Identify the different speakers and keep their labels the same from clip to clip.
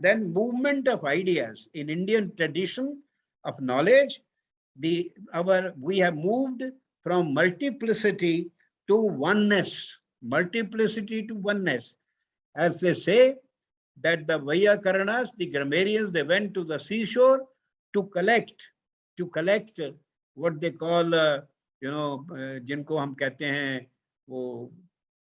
Speaker 1: and then movement of ideas in Indian tradition of knowledge. The our we have moved from multiplicity to oneness, multiplicity to oneness. As they say that the Vayakaranas, the grammarians, they went to the seashore to collect, to collect what they call, uh, you know, uh, जिनको हम कहते हैं वो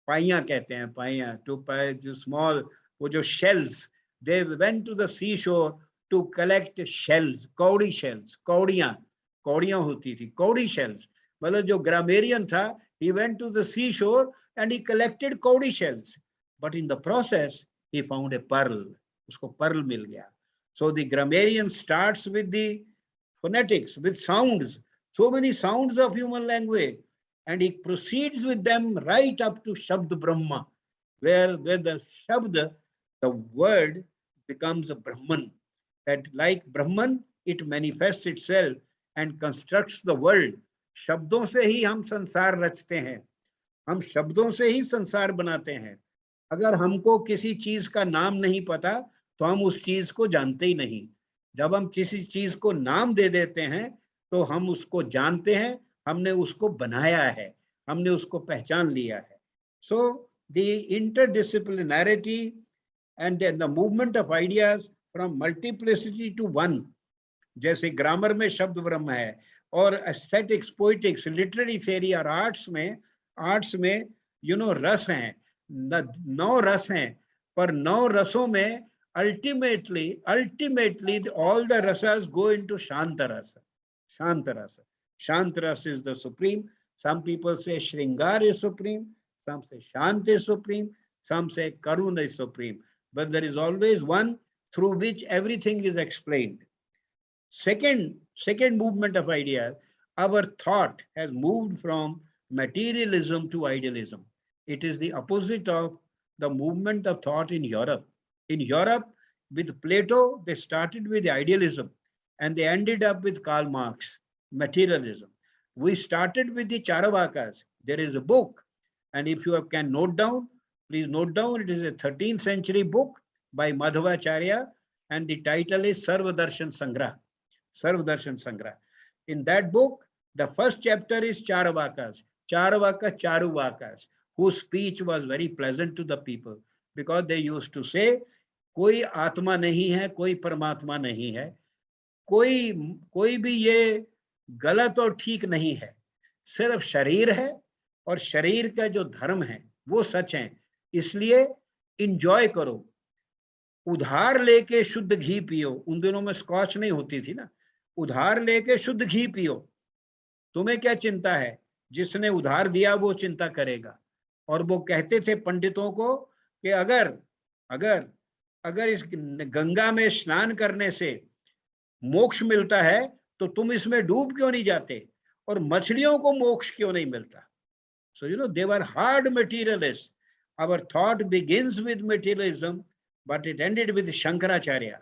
Speaker 1: पाइया कहते हैं पाइया to pay जो small वो जो shells they went to the seashore to collect shells कौड़ी shells कौड़ियाँ कौड़ियाँ होती थी कौड़ी shells मतलब जो grammarian था he went to the seashore and he collected कौड़ी shells but in the process he found a pearl उसको pearl मिल गया so the grammarian starts with the phonetics with sounds so many sounds of human language and he proceeds with them right up to Shabd Brahma, where, where the Shabd, the word, becomes a Brahman. That like Brahman, it manifests itself and constructs the world. शब्दों से ही हम संसार रचते हैं हम शब्दों से ही संसार बनाते हैं अगर हमको किसी चीज़ का नाम नहीं पता तो हम उस चीज़ को जानते ही नहीं जब हम किसी चीज़ को नाम दे देते हैं तो हम उसको जानते हैं हमने उसको बनाया है हमने उसको पहचान लिया है so the interdisciplinarity and the movement of ideas from multiplicity to one जैसे ग्रामर में शब्द ब्रह्म है, और एस्थेटिक्स पोइटिक्स लिटरेरी थेरी और आर्ट्स में आर्ट्स में यू नो रस हैं नौ रस हैं, पर नौ रसों में all the rasas go into shanta rasa शांत रस Shantras is the supreme. Some people say Shringar is supreme. Some say Shant is supreme. Some say Karuna is supreme. But there is always one through which everything is explained. Second, second movement of ideas, our thought has moved from materialism to idealism. It is the opposite of the movement of thought in Europe. In Europe, with Plato, they started with idealism and they ended up with Karl Marx materialism. We started with the Charvakas. There is a book, and if you can note down, please note down, it is a 13th century book by Madhavacharya, and the title is Sarvadarshan Sangra. Sarvadarshan Sangra. In that book, the first chapter is Charavakas, Charavaka Charuvakas, whose speech was very pleasant to the people because they used to say, कोई आत्मा नहीं है कोई परमात्मा नहीं है कोई कोई भी ये गलत और ठीक नहीं है सिर्फ़ शरीर है और शरीर का जो धर्म है वो सच है इसलिए इंजॉय करो। उधार लेके शुद्ध घी पियो। उन दिनों में स्कॉच नहीं होती थी ना। उधार लेके शुद्ध घी पियो। तुम्हें क्या चिंता है? जिसने उधार दिया वो चिंता करेगा। और वो कहते थे पंडितों को कि अगर अगर अगर इस गंगा में स्नान करने से मोक्ष मिलता है तो तुम इसमें डूब क्यों नहीं जाते? और मछलियों को मोक्ष क्यों नहीं मिलता? So you know there hard materialist our thought begins with materialism, but it ended with Shankaracharya,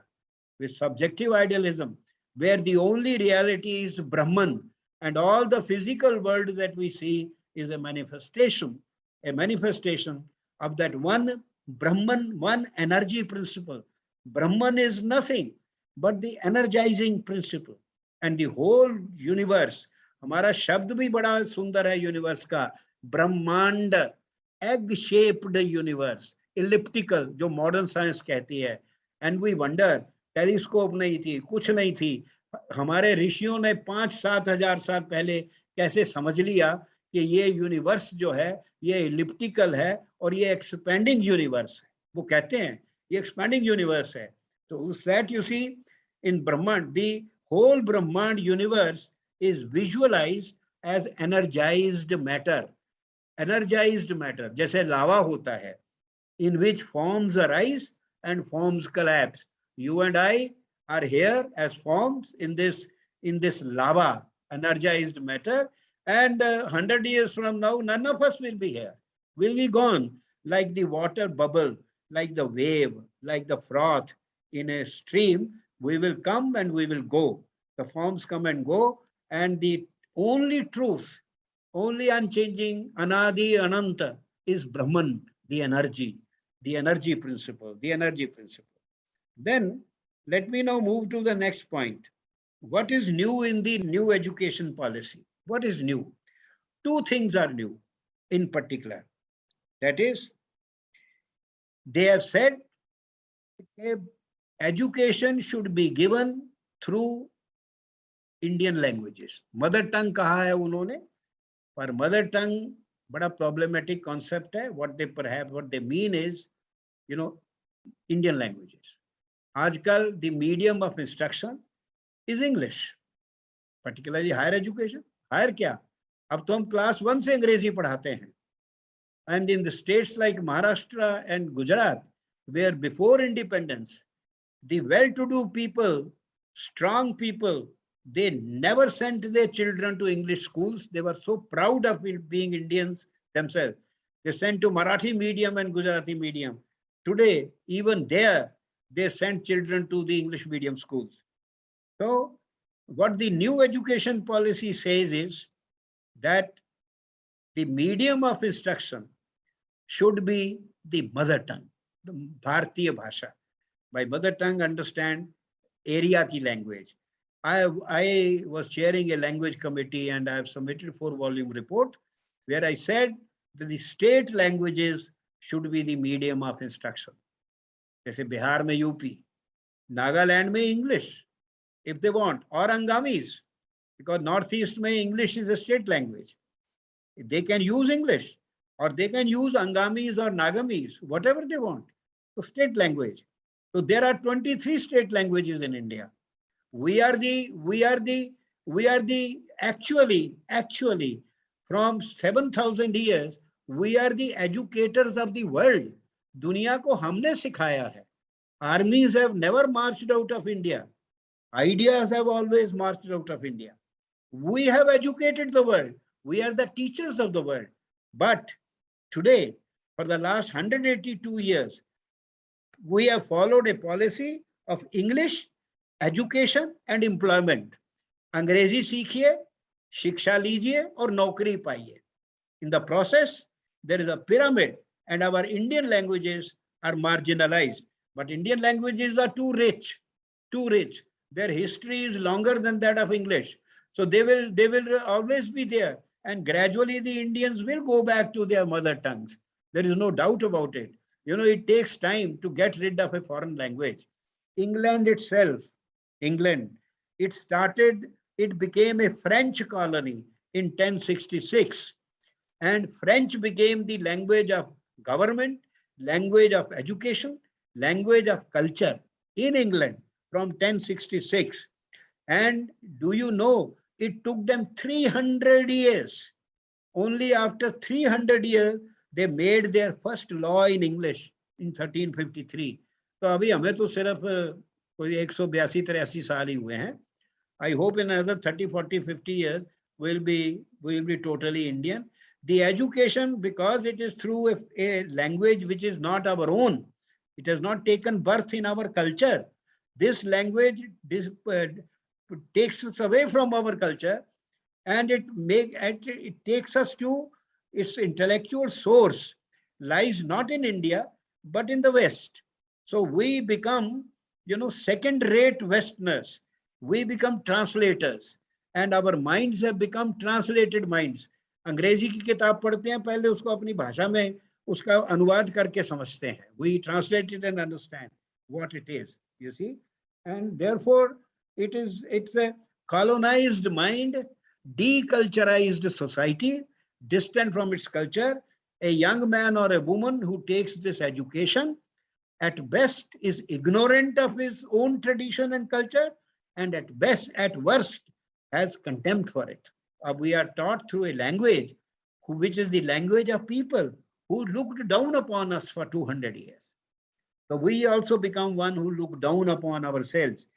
Speaker 1: with subjective idealism, where the only reality is Brahman and all the physical world that we see is a manifestation, a manifestation of that one Brahman, one energy principle. Brahman is nothing but the energizing principle and the whole universe. Hamara shabd bhi bada sundar hai universe ka. Brahmand egg shaped universe elliptical जो modern science कहती है। And we wonder telescope नहीं थी, कुछ नहीं थी। हमारे ऋषियों ने पाँच सात हज़ार साल पहले कैसे समझ लिया कि ये यूनिवर्स जो है, ये इलिप्टिकल है और ये एक्सपेंडिंग यूनिवर्स है। वो कहते हैं, ये एक्सपेंडिंग यूनिवर्स है। तो उस दैट यू सी इन ब्रह्मांड दी whole Brahmand universe is visualized as energized matter. Energized matter, जैसे lava होता है, in which forms arise and forms collapse. You and I are here as forms in this in this lava, energized matter. And uh, 100 years from now, none of us will be here. We'll be gone like the water bubble, like the wave, like the froth in a stream we will come and we will go. The forms come and go. And the only truth, only unchanging, anadi, ananta, is Brahman, the energy, the energy principle, the energy principle. Then let me now move to the next point. What is new in the new education policy? What is new? Two things are new in particular. That is, they have said eh, education should be given through Indian languages. Mother tongue कहा है उन्होंने पर mother tongue बड़ा problematic concept है. What they perhaps what they mean is, you know, Indian languages. आजकल the medium of instruction is English, particularly higher education. Higher क्या? अब तो हम क्लास वन से अंग्रेजी पढ़ाते हैं and in the states like Maharashtra and Gujarat, where before independence, the well-to-do people, strong people, they never sent their children to English schools. They were so proud of being Indians themselves. They sent to Marathi medium and Gujarati medium. Today, even there, they send children to the English medium schools. So what the new education policy says is that the medium of instruction should be the mother tongue, the Bharatiya Bhasha. By mother tongue, understand area ki language. I, I was chairing a language committee and I have submitted four volume report where I said that the state languages should be the medium of instruction. जैसे बिहार में UP Nagaland में English if they want और अंगामीज because northeast mein english is a state language they can use english or they can use angamis or nagamis whatever they want so state language so there are 23 state languages in india we are the we are the we are the actually actually from 7000 years we are the educators of the world दुनिया को हमने सिखाया है armies have never marched out of India. Ideas have always marched out of India. We have educated the world. We are the teachers of the world. But today, for the last 182 years, we have followed a policy of English, education and employment. अंग्रेजी सीखिए शिक्षा लीजिए और नौकरी पाइए In the process, there is a pyramid and our Indian languages are marginalized. But Indian languages are too rich, too rich. Their history is longer than that of English. So they will, they will always be there. And gradually the Indians will go back to their mother tongues. There is no doubt about it. You know, it takes time to get rid of a foreign language. England itself, England, it started, it became a French colony in 1066. And French became the language of government, language of education, language of culture in England from 1066. And do you know, it took them 300 years. Only after 300 years, they made their first law in English in 1353. तो अभी हमें तो सिर्फ कोई एक सौ बयासी तिरासी साल ही हुए हैं I hope in another 30, 40, 50 years, we'll be, we'll be totally Indian the education, because it is through a, a, language which is not our own, it has not taken birth in our culture. This language this, uh, takes us away from our culture and it make it, it takes us to its intellectual source lies not in India, but in the West. So we become, you know, second-rate Westerners. We become translators and our minds have become translated minds. अंग्रेजी की किताब पढ़ते हैं पहले उसको अपनी भाषा में उसका अनुवाद करके समझते हैं we translated and understand what it is you see and therefore it is it's a colonized mind deculturized society distant from its culture a young man or a woman who takes this education at best is ignorant of his own tradition and culture and at best at worst has contempt for it. Uh, we are taught through a language who, which is the language of people who looked down upon us for 200 years. So we also become one who look down upon ourselves.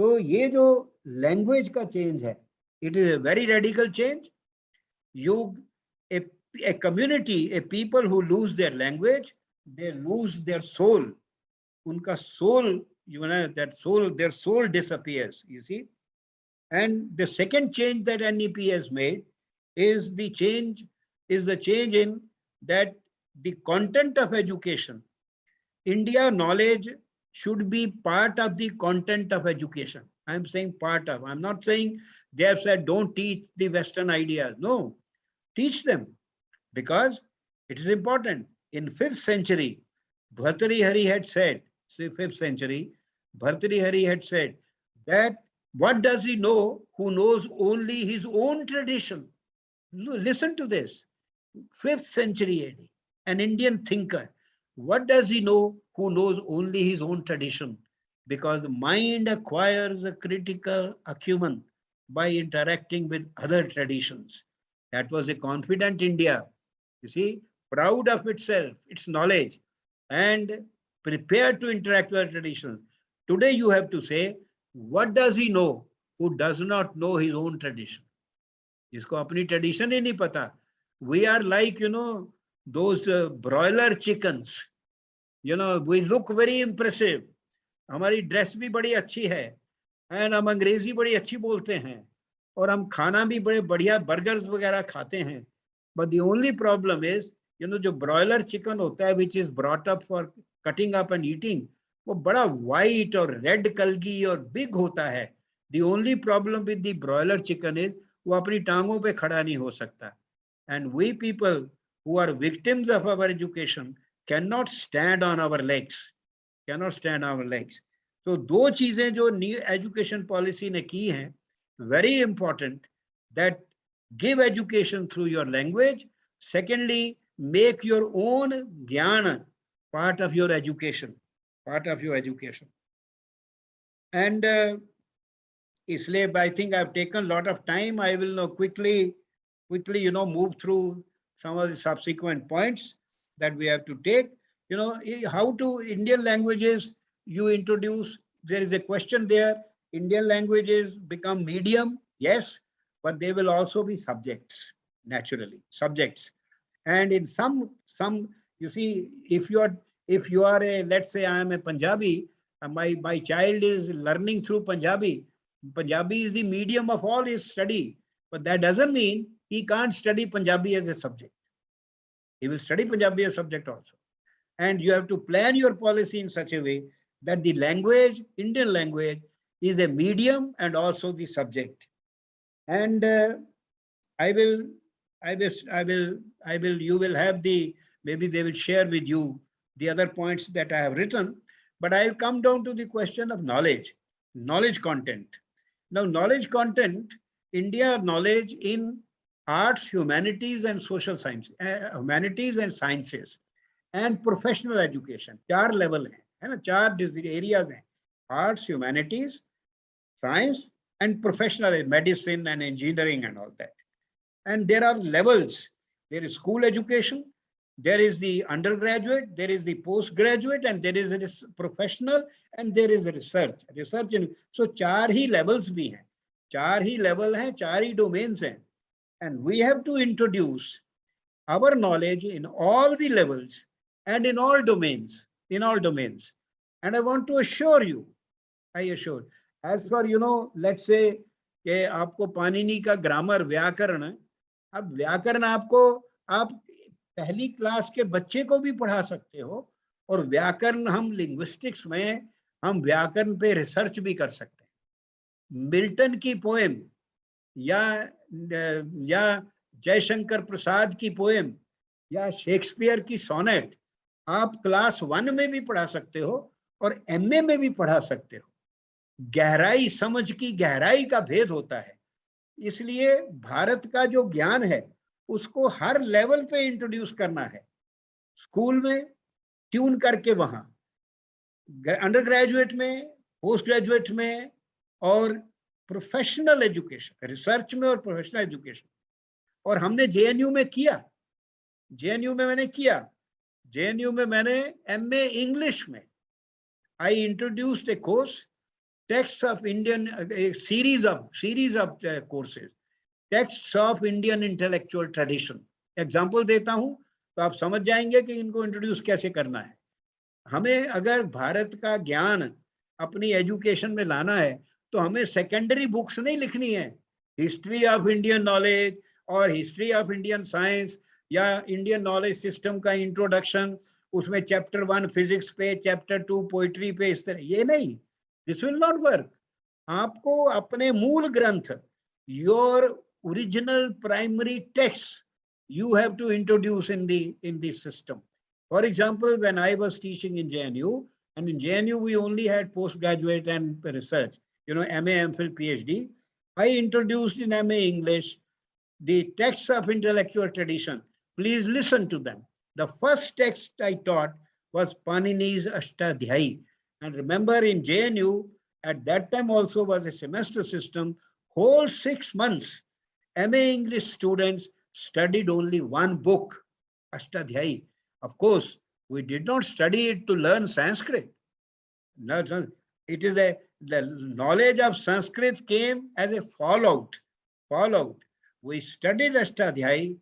Speaker 1: So ye jo language ka change hai it is a very radical change. You a, a community a people who lose their language they lose their soul. Unka soul, you know, that soul, their soul disappears, you see. And the second change that NEP has made is the change is the change in that the content of education. India knowledge should be part of the content of education. I'm saying part of, I'm not saying they have said don't teach the Western ideas. No, teach them because it is important. In fifth century, Bhartrihari had said, say fifth century, Bhartrihari had said that what does he know who knows only his own tradition? Listen to this. Fifth century AD, an Indian thinker. What does he know who knows only his own tradition? Because the mind acquires a critical acumen by interacting with other traditions. That was a confident India. You see, proud of itself, its knowledge, and prepared to interact with traditions. Today you have to say, what does he know who does not know his own tradition? जिसको अपनी tradition ही नहीं पता. We are like, you know, those uh, broiler chickens. You know, we look very impressive. हमारी dress भी बड़ी अच्छी है and हम अंग्रेजी बड़ी अच्छी बोलते हैं और हम खाना भी बड़े बढ़िया बर्गर्स वगैरह खाते हैं but the only problem is you know जो ब्रॉयलर चिकन होता है which is brought up for cutting up and eating वो बड़ा वाइट और रेड कलगी और बिग होता है। The only problem with the broiler chicken is वो अपनी टांगों पे खड़ा नहीं हो सकता। And we people who are victims of our education can not stand on our legs can not stand our legs तो दो चीज़ें जो न्यू एजुकेशन पॉलिसी ने की हैं very important that give education through your language secondly make your own gyan part of your education, part of your education. And uh, I think I've taken a lot of time. I will now quickly, quickly, you know, move through some of the subsequent points that we have to take. You know, how to Indian languages you introduce. There is a question there Indian languages become medium, yes, but they will also be subjects, naturally, subjects. And in some, some, you see, if you are, if you are a, let's say I am a Punjabi, and my, my child is learning through Punjabi, Punjabi is the medium of all his study, but that doesn't mean he can't study Punjabi as a subject. He will study Punjabi as a subject also. And you have to plan your policy in such a way that the language, Indian language, is a medium and also the subject. And uh, I will, I will, I will, I will, you will have the, maybe they will share with you the other points that I have written, but I'll come down to the question of knowledge, knowledge content. Now, knowledge content, India knowledge in arts, humanities, and social science, uh, humanities and sciences, and professional education. Four level hai, hai Four areas hai. Arts, humanities, science and professional medicine and engineering and all that. And there are levels. There is school education, there is the undergraduate, there is the postgraduate, and there is a professional, and there is research. Research in so चार ही levels भी हैं, चार ही level हैं, चार ही domains हैं, and we have to introduce our knowledge in all the levels and in all domains, in all domains. And I want to assure you, I assure, as for you know late से कि आपको पानिनी का grammar व्याकरण अब व्याकरण आपको आप पहली क्लास के बच्चे को भी पढ़ा सकते हो और व्याकरण हम लिंग्विस्टिक्स में हम व्याकरण पे रिसर्च भी कर सकते हैं। मिल्टन की पोएम या या जयशंकर प्रसाद की पोएम या शेक्सपियर की सोनेट आप क्लास वन में भी पढ़ा सकते हो और एमए में भी पढ़ा सकते हो। गहराई, समझ की गहराई का भेद होता है। इसलिए भारत का जो ज्ञान है उसको हर लेवल पे इंट्रोड्यूस करना है। स्कूल में ट्यून करके वहाँ। अंडर ग्रेजुएट में पोस्ट ग्रेजुएट में और प्रोफेशनल एजुकेशन रिसर्च में और प्रोफेशनल एजुकेशन और हमने जेएनयू में किया। जेएनयू में मैंने किया। जेएनयू में मैंने एमए इंग्लिश में। I introduced a course texts of Indian series of series of of uh, of Indian intellectual tradition example देता हूँ तो आप समझ जाएँगे कि इनको इंट्रोड्यूस कैसे करना है। हमें अगर भारत का ज्ञान अपनी एजुकेशन में लाना है तो हमें सेकेंडरी बुक्स नहीं लिखनी है। हिस्ट्री ऑफ़ इंडियन नॉलेज और हिस्ट्री ऑफ़ इंडियन साइंस या इंडियन नॉलेज सिस्टम का इंट्रोडक्शन उसमें चैप्टर वन फिजिक्स पे चैप्टर टू पोइट्री पे इस तरह ये नहीं। दिस विल नॉट वर्क आपको अपने मूल ग्रंथ your original primary text you have to introduce in the in the system. For example, when I was teaching in JNU, and in JNU we only had postgraduate and research, you know, MA, MPhil, PhD. I introduced in MA English the texts of intellectual tradition. Please listen to them. The first text I taught was Panini's Ashtadhyayi. And remember in JNU, at that time also was a semester system, whole six months MA English students studied only one book, Ashtadhyayi. Of course, we did not study it to learn Sanskrit. It is a, the knowledge of Sanskrit came as a fallout, fallout. We studied Ashtadhyayi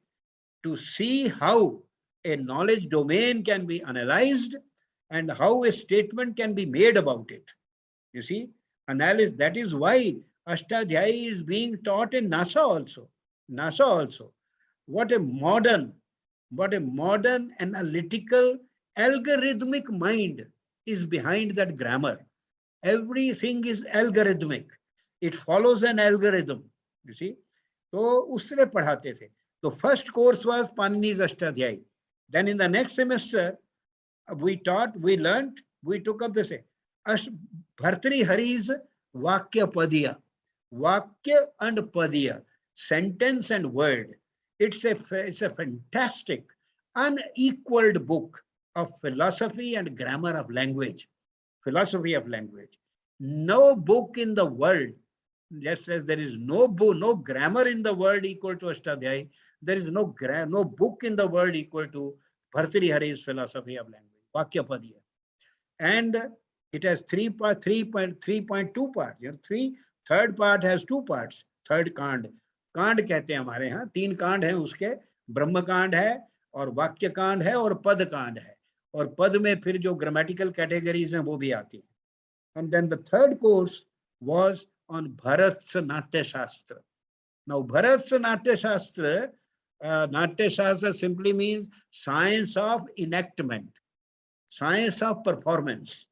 Speaker 1: to see how a knowledge domain can be analyzed and how a statement can be made about it. You see, analysis, that is why Ashtadhyayi is being taught in NASA also. NASA also. What a modern, what a modern analytical algorithmic mind is behind that grammar. Everything is algorithmic. It follows an algorithm, you see. So, usre padhate the. The first course was Panini's Ashtadhyayi. Then in the next semester, we taught, we learnt, we took up the same. Bhartrihari's Vakya Vakya and Padya, sentence and word. It's a, it's a fantastic, unequaled book of philosophy and grammar of language. Philosophy of language. No book in the world, just as there is no book, no grammar in the world equal to Ashtadhyayi, there is no no book in the world equal to Bhartrihari's philosophy of language, Vakya Vakyapadiya. And it has three part, 3.3.2 parts. You know, three, third part has two parts. Third कांड. कांड कहते हैं हमारे यहाँ तीन कांड हैं उसके। ब्रह्म कांड है और वाक्य कांड है और पद कांड है। और पद में फिर जो ग्रामेटिकल कैटेगरीज हैं वो भी आती हैं। And then the third course was on Bharat Natya Shastra now Bharat Natya शास्त्र Natya Shastra simply means science of enactment, science of performance.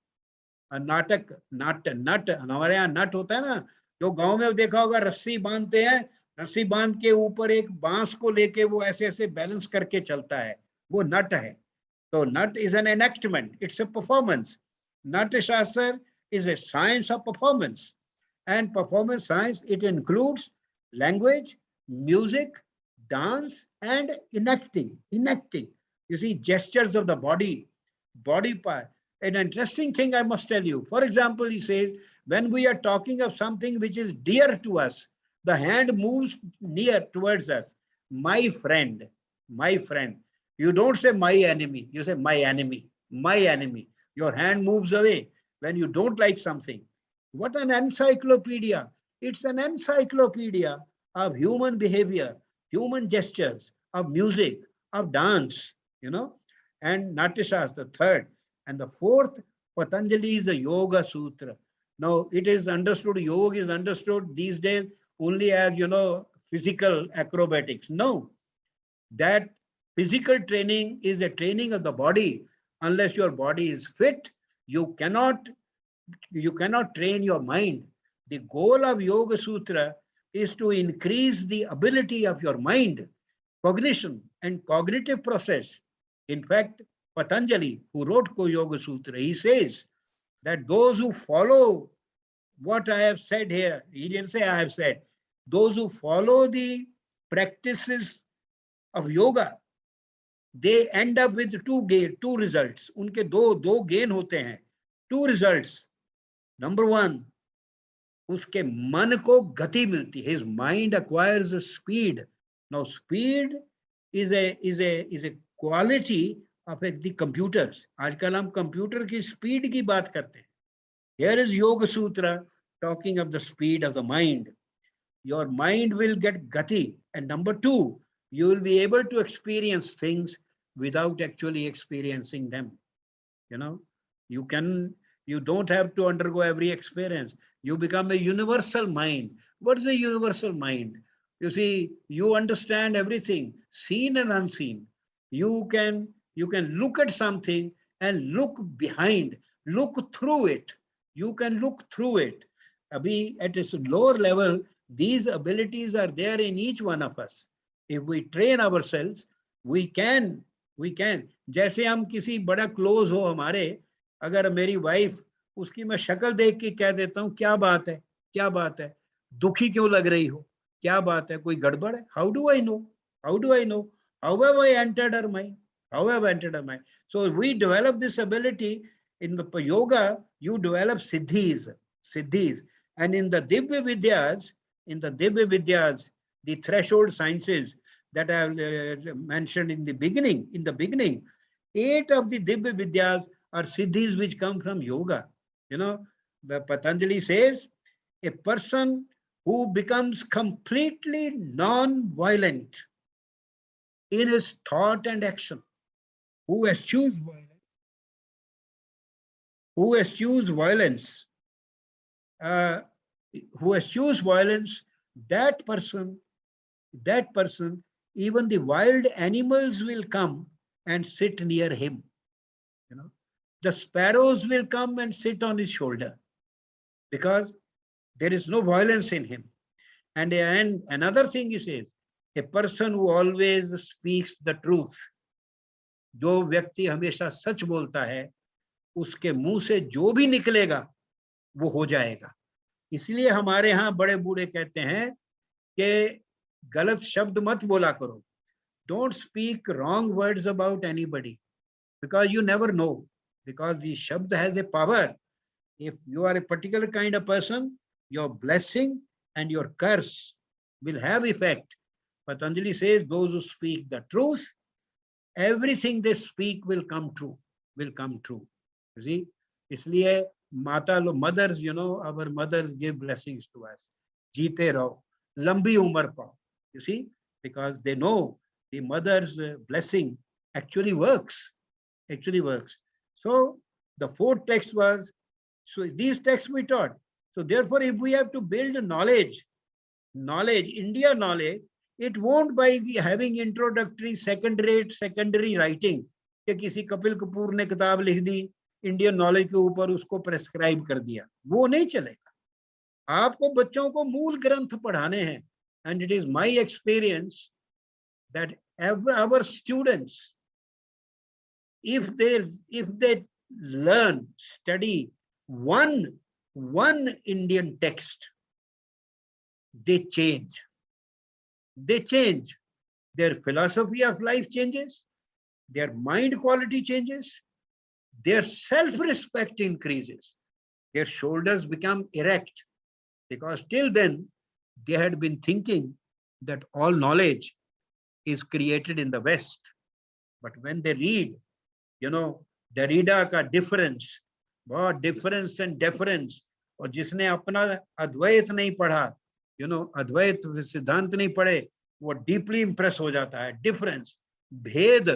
Speaker 1: नाटक नाट्य नट हमारे यहाँ नट होता है ना जो गाँव में देखा होगा, रस्सी बांधते हैं, रस्सी बाँध के ऊपर एक बाँस को लेके वो ऐसे ऐसे बैलेंस करके चलता है। वो नट है। तो nat is an enactment it's a performance Nat Shastra is a science of performance and performance science it includes language music dance and enacting enacting you see gestures of the body body पर an interesting thing I must tell you for example you says when we are talking of something which is dear to us, the hand moves near towards us. My friend, my friend. You don't say my enemy, you say my enemy, my enemy. Your hand moves away when you don't like something. What an encyclopedia. It's an encyclopedia of human behavior, human gestures, of music, of dance, you know, and Natyashas, the third. And the fourth, Patanjali is a Yoga Sutra. Now, it is understood, yoga is understood these days only as, you know, physical acrobatics. No, that physical training is a training of the body. Unless your body is fit, you cannot, you cannot train your mind. The goal of Yoga Sutra is to increase the ability of your mind, cognition and cognitive process. In fact, Patanjali, who wrote Yoga Sutra, he says that those who follow what I have said here, he didn't say I have said, those who follow the practices of yoga, they end up with two gain, two results. Unke do do gain hote hain. Two results. Number one, उसके मन को गति मिलती है his mind acquires a speed now speed is a is a is a quality of the computers आजकल हम computer की speed की बात करते हैं here is yoga sutra talking of the speed of the mind your mind will get gati and number 2 you will be able to experience things without actually experiencing them you know you can you don't have to undergo every experience you become a universal mind. What is a universal mind? You see, you understand everything, seen and unseen. You can you can look at something and look behind, look through it. You can look through it. Abhi, at a lower level, these abilities are there in each one of us. If we train ourselves, we can, we can. जैसे हम किसी बड़ा close हो हमारे अगर मेरी wife उसकी मैं शक्ल देख के कह देता हूँ क्या बात है क्या बात है दुखी क्यों लग रही हो क्या बात है कोई गड़बड़ है how do I know how do I know how have I entered her mind however entered our mind. So we develop this ability in the yoga, you develop siddhis, siddhis. And in the Divya Vidyas, in the Divya Vidyas, the threshold sciences that I uh, mentioned in the beginning, in the beginning, eight of the Divya Vidyas are siddhis which come from yoga. You know, the Patanjali says, a person who becomes completely non-violent in his thought and action who eschews violence, who eschews violence, uh, who eschews violence, that person, that person, even the wild animals will come and sit near him. You know, the sparrows will come and sit on his shoulder because there is no violence in him. And, and another thing he says, a person who always speaks the truth. जो व्यक्ति हमेशा सच बोलता है, उसके मुँह से जो भी निकलेगा, वो हो जाएगा। इसलिए हमारे यहाँ बड़े बूढ़े कहते हैं कि गलत शब्द मत बोला करो। Don't speak wrong words about anybody because you never know because the shabda has a power if you are a particular kind of person your blessing and your curse will have effect Patanjali says those speak the truth everything they speak will come true will come true. You see isliye mata lo mothers you know our mothers give blessings to us. Jeete raho lambi umar pao. You see because they know the mother's uh, blessing actually works actually works. So the fourth text was so these texts we taught. So therefore if we have to build knowledge knowledge india knowledge it won't by the having introductory, second rate, secondary writing. कि किसी कपिल कपूर ने किताब लिख दी Indian knowledge के ऊपर उसको prescribe कर दिया वो नहीं चलेगा आपको बच्चों को मूल ग्रंथ पढ़ाने हैं and it is my experience that our students if they if they learn study one one Indian text, they change. They change. Their philosophy of life changes, their mind quality changes, their self-respect increases, their shoulders become erect because till then they had been thinking that all knowledge is created in the West. But when they read, you know, Derrida ka difference, बहुत difference and difference और जिसने अपना अद्वैत नहीं पढ़ा you know Advaita सिद्धांत नहीं पढ़े वो डीपली इंप्रेस हो जाता है डिफरेंस भेद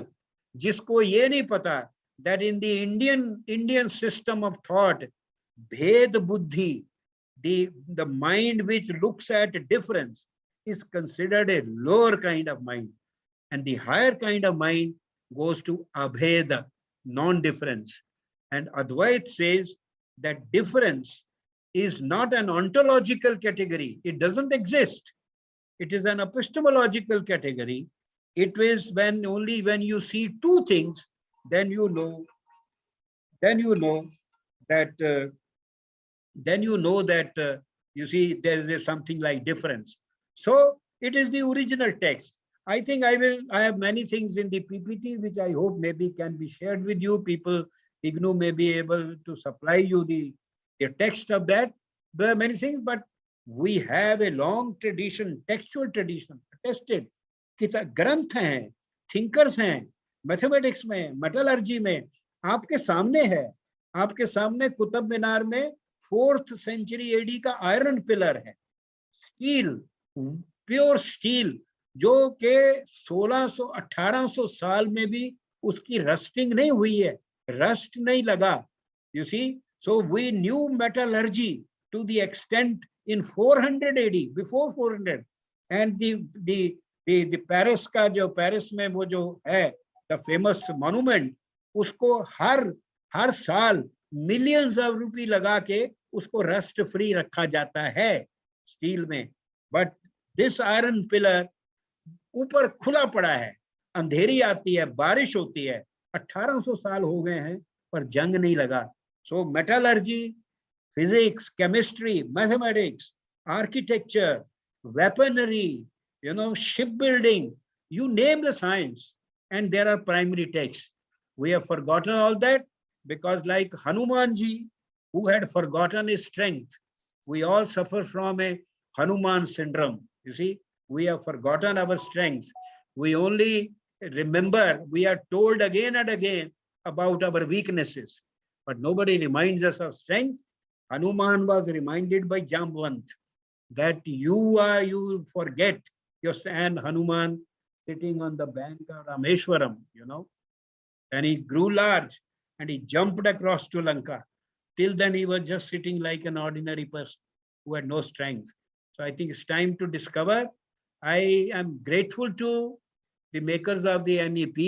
Speaker 1: जिसको ये नहीं पता that in the Indian Indian system of thought bhed buddhi the mind which looks at difference considered a lower kind of mind and the higher kind of mind goes to abheda non-difference And Advait says that difference is not an ontological category. It doesn't exist. It is an epistemological category. It is when only when you see two things, then you know, then you know that, uh, then you know that, uh, you see, there is something like difference. So it is the original text. I think I will, I have many things in the PPT, which I hope maybe can be shared with you. People IGNOU may be able to supply you the, the text of that. There are many things, but we have a long tradition, textual tradition, attested. ग्रंथ हैं thinkers हैं mathematics में metallurgy में आपके सामने है आपके सामने कुतुब मीनार में फोर्थ सेंचुरी एडी का आयरन पिलर है स्टील प्योर स्टील जो के 1600 1800 साल में भी उसकी रस्टिंग नहीं हुई है rust nahi laga. You see, so we knew metallurgy to the extent in 400 AD, before 400. And the the the, the Paris का जो Paris में वो जो है the famous monument, उसको हर हर साल millions of rupee लगा के उसको rust free रखा जाता है स्टील में but this iron pillar ऊपर खुला पड़ा है अंधेरी आती है बारिश होती है 1800 साल हो गए हैं पर जंग नहीं लगा So metallurgy, physics, chemistry, mathematics, architecture, weaponry, you know, shipbuilding, you name the science and there are primary texts. We have forgotten all that because like Hanumanji, who had forgotten his strength, we all suffer from a Hanuman syndrome. You see, we have forgotten our strengths. We only remember, we are told again and again about our weaknesses but nobody reminds us of strength. Hanuman was reminded by jambavant that you are you forget your stand hanuman sitting on the bank of rameshwaram you know. And he grew large and he jumped across to lanka. Till then he was just sitting like an ordinary person who had no strength. So i think it's time to discover. I am grateful to the makers of the nep